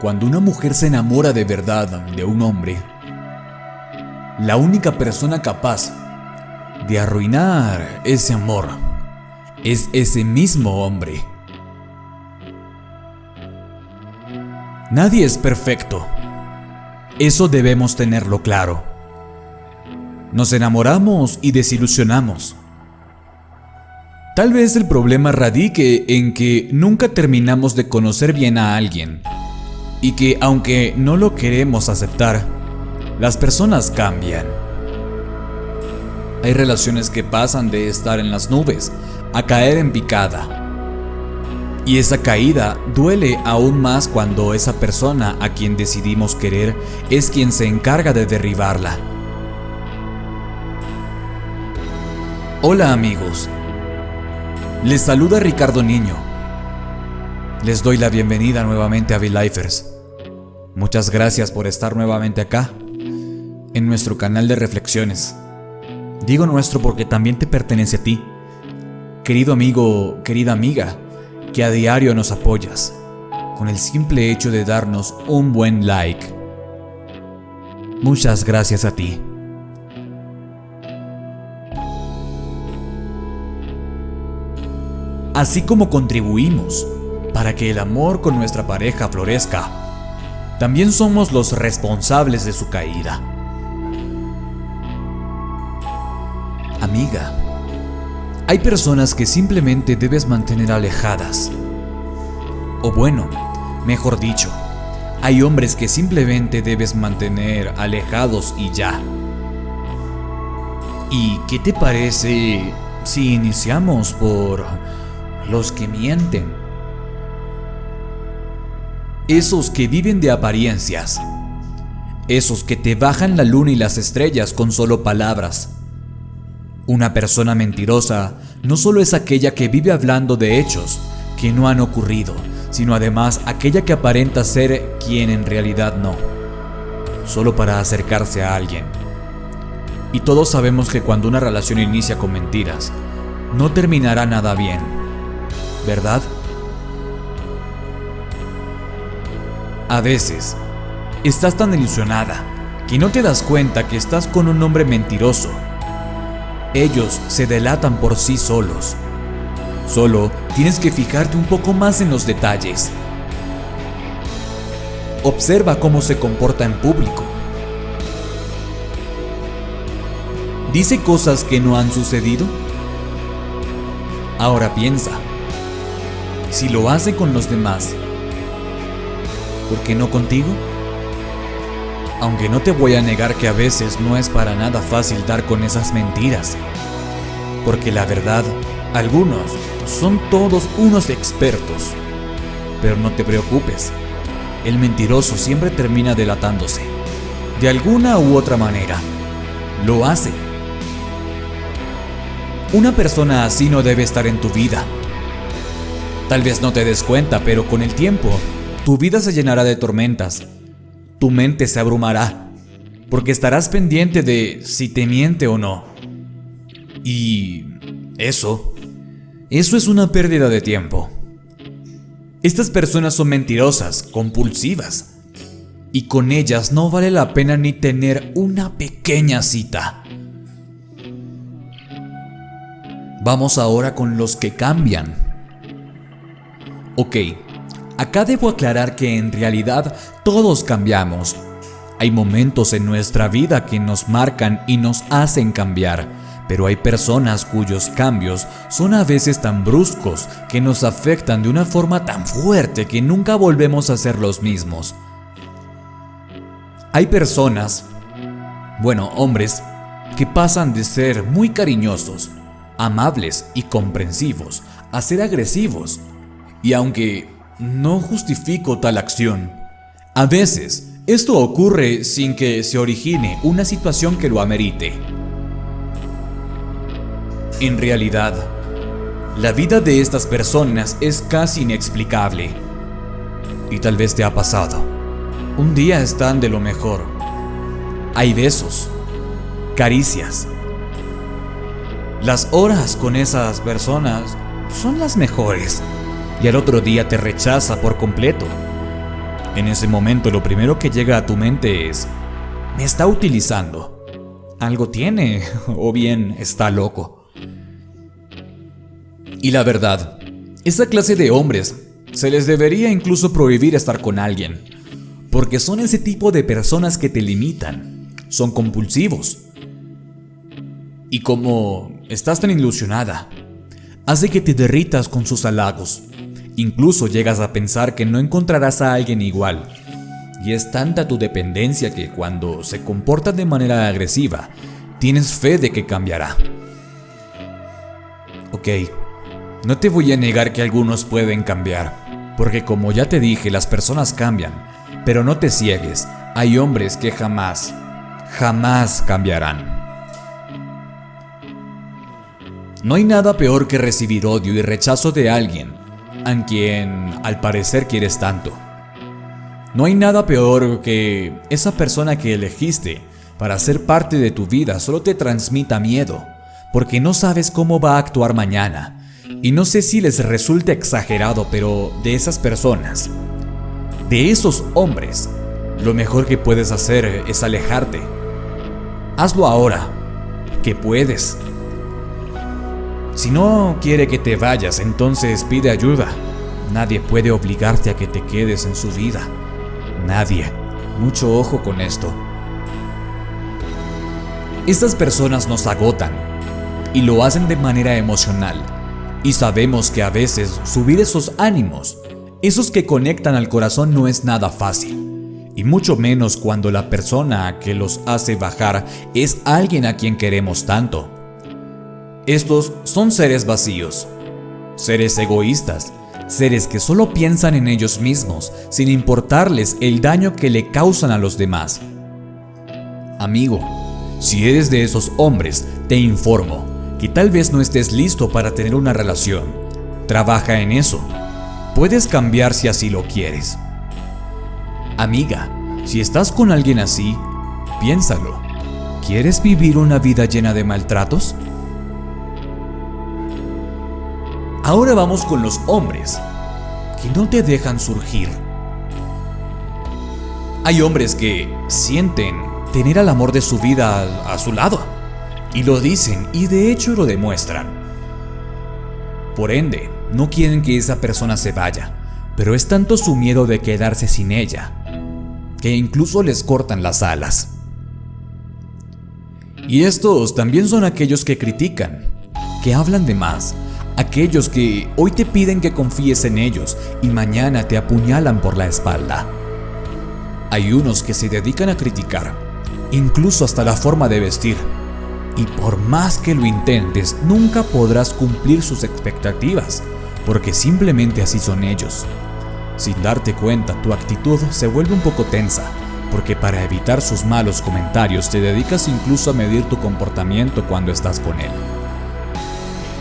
Cuando una mujer se enamora de verdad de un hombre, la única persona capaz de arruinar ese amor es ese mismo hombre. Nadie es perfecto. Eso debemos tenerlo claro. Nos enamoramos y desilusionamos. Tal vez el problema radique en que nunca terminamos de conocer bien a alguien y que aunque no lo queremos aceptar, las personas cambian. Hay relaciones que pasan de estar en las nubes a caer en picada. Y esa caída duele aún más cuando esa persona a quien decidimos querer es quien se encarga de derribarla. Hola amigos, les saluda Ricardo Niño. Les doy la bienvenida nuevamente a V-Lifers. Muchas gracias por estar nuevamente acá, en nuestro canal de reflexiones. Digo nuestro porque también te pertenece a ti, querido amigo, querida amiga que a diario nos apoyas con el simple hecho de darnos un buen like. Muchas gracias a ti. Así como contribuimos para que el amor con nuestra pareja florezca, también somos los responsables de su caída. Amiga, hay personas que simplemente debes mantener alejadas. O bueno, mejor dicho, hay hombres que simplemente debes mantener alejados y ya. ¿Y qué te parece si iniciamos por los que mienten? Esos que viven de apariencias. Esos que te bajan la luna y las estrellas con solo palabras una persona mentirosa no solo es aquella que vive hablando de hechos que no han ocurrido, sino además aquella que aparenta ser quien en realidad no, solo para acercarse a alguien. Y todos sabemos que cuando una relación inicia con mentiras, no terminará nada bien, ¿verdad? A veces, estás tan ilusionada que no te das cuenta que estás con un hombre mentiroso ellos se delatan por sí solos. Solo tienes que fijarte un poco más en los detalles. Observa cómo se comporta en público. ¿Dice cosas que no han sucedido? Ahora piensa, si lo hace con los demás, ¿por qué no contigo? aunque no te voy a negar que a veces no es para nada fácil dar con esas mentiras. Porque la verdad, algunos son todos unos expertos. Pero no te preocupes, el mentiroso siempre termina delatándose. De alguna u otra manera, lo hace. Una persona así no debe estar en tu vida. Tal vez no te des cuenta, pero con el tiempo, tu vida se llenará de tormentas tu mente se abrumará, porque estarás pendiente de si te miente o no. Y eso, eso es una pérdida de tiempo. Estas personas son mentirosas, compulsivas, y con ellas no vale la pena ni tener una pequeña cita. Vamos ahora con los que cambian. Ok, Acá debo aclarar que en realidad todos cambiamos. Hay momentos en nuestra vida que nos marcan y nos hacen cambiar, pero hay personas cuyos cambios son a veces tan bruscos que nos afectan de una forma tan fuerte que nunca volvemos a ser los mismos. Hay personas, bueno, hombres, que pasan de ser muy cariñosos, amables y comprensivos a ser agresivos. Y aunque no justifico tal acción. A veces, esto ocurre sin que se origine una situación que lo amerite. En realidad, la vida de estas personas es casi inexplicable. Y tal vez te ha pasado. Un día están de lo mejor. Hay besos, caricias. Las horas con esas personas son las mejores y al otro día te rechaza por completo. En ese momento lo primero que llega a tu mente es, me está utilizando. Algo tiene, o bien está loco. Y la verdad, esa clase de hombres se les debería incluso prohibir estar con alguien, porque son ese tipo de personas que te limitan, son compulsivos. Y como estás tan ilusionada, hace que te derritas con sus halagos. Incluso llegas a pensar que no encontrarás a alguien igual. Y es tanta tu dependencia que cuando se comporta de manera agresiva, tienes fe de que cambiará. Ok, no te voy a negar que algunos pueden cambiar, porque como ya te dije, las personas cambian, pero no te ciegues, hay hombres que jamás, jamás cambiarán. No hay nada peor que recibir odio y rechazo de alguien a quien al parecer quieres tanto. No hay nada peor que esa persona que elegiste para ser parte de tu vida solo te transmita miedo, porque no sabes cómo va a actuar mañana. Y no sé si les resulta exagerado, pero de esas personas, de esos hombres, lo mejor que puedes hacer es alejarte. Hazlo ahora, que puedes. Si no quiere que te vayas, entonces pide ayuda. Nadie puede obligarte a que te quedes en su vida. Nadie. Mucho ojo con esto. Estas personas nos agotan y lo hacen de manera emocional. Y sabemos que a veces subir esos ánimos, esos que conectan al corazón no es nada fácil. Y mucho menos cuando la persona que los hace bajar es alguien a quien queremos tanto. Estos son seres vacíos, seres egoístas, seres que solo piensan en ellos mismos sin importarles el daño que le causan a los demás. Amigo, si eres de esos hombres, te informo que tal vez no estés listo para tener una relación. Trabaja en eso. Puedes cambiar si así lo quieres. Amiga, si estás con alguien así, piénsalo. ¿Quieres vivir una vida llena de maltratos? Ahora vamos con los hombres, que no te dejan surgir. Hay hombres que sienten tener al amor de su vida a, su lado, y lo dicen y de hecho lo demuestran. Por ende, no quieren que esa persona se vaya, pero es tanto su miedo de quedarse sin ella, que incluso les cortan las alas. Y estos también son aquellos que critican, que hablan de más, aquellos que hoy te piden que confíes en ellos y mañana te apuñalan por la espalda. Hay unos que se dedican a criticar, incluso hasta la forma de vestir, y por más que lo intentes, nunca podrás cumplir sus expectativas, porque simplemente así son ellos. Sin darte cuenta, tu actitud se vuelve un poco tensa, porque para evitar sus malos comentarios te dedicas incluso a medir tu comportamiento cuando estás con él.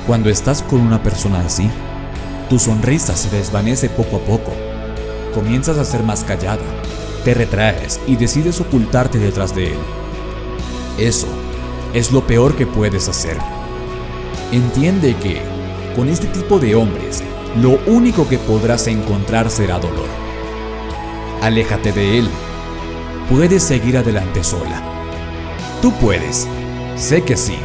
Cuando estás con una persona así, tu sonrisa se desvanece poco a poco. Comienzas a ser más callada, te retraes y decides ocultarte detrás de él. Eso es lo peor que puedes hacer. Entiende que, con este tipo de hombres, lo único que podrás encontrar será dolor. Aléjate de él. Puedes seguir adelante sola. Tú puedes. Sé que sí.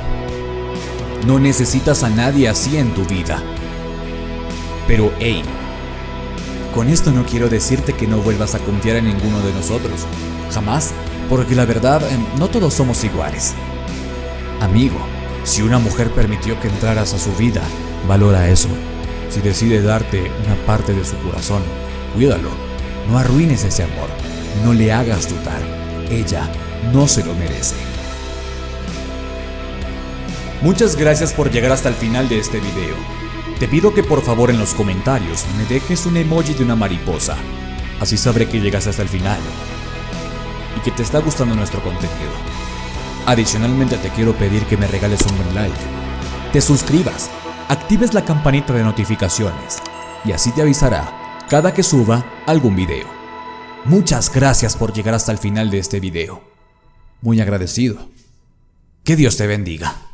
No necesitas a nadie así en tu vida. Pero hey, con esto no quiero decirte que no vuelvas a confiar en ninguno de nosotros. Jamás, porque la verdad, em, no todos somos iguales. Amigo, si una mujer permitió que entraras a su vida, valora eso. Si decide darte una parte de su corazón, cuídalo. No arruines ese amor. No le hagas dudar. Ella no se lo merece. Muchas gracias por llegar hasta el final de este video. Te pido que por favor en los comentarios me dejes un emoji de una mariposa, así sabré que llegas hasta el final y que te está gustando nuestro contenido. Adicionalmente te quiero pedir que me regales un buen like, te suscribas, actives la campanita de notificaciones y así te avisará cada que suba algún video. Muchas gracias por llegar hasta el final de este video. Muy agradecido. Que Dios te bendiga.